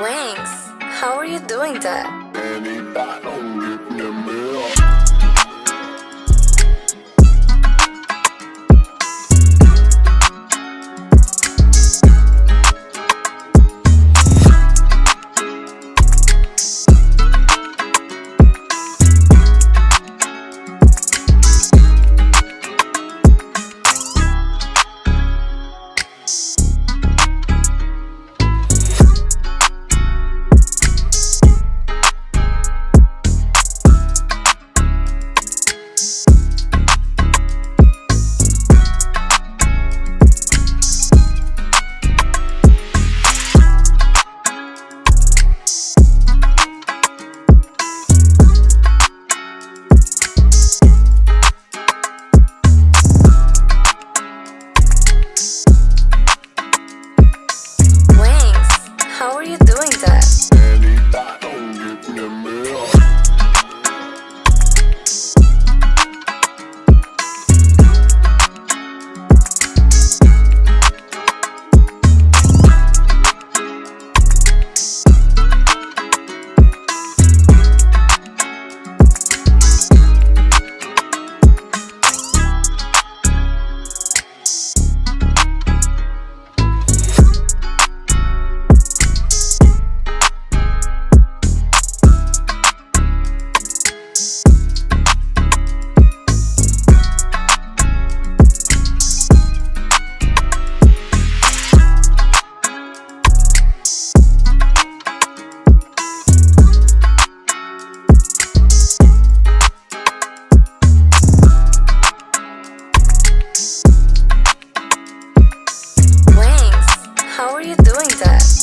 Wings, how are you doing that? How are you that?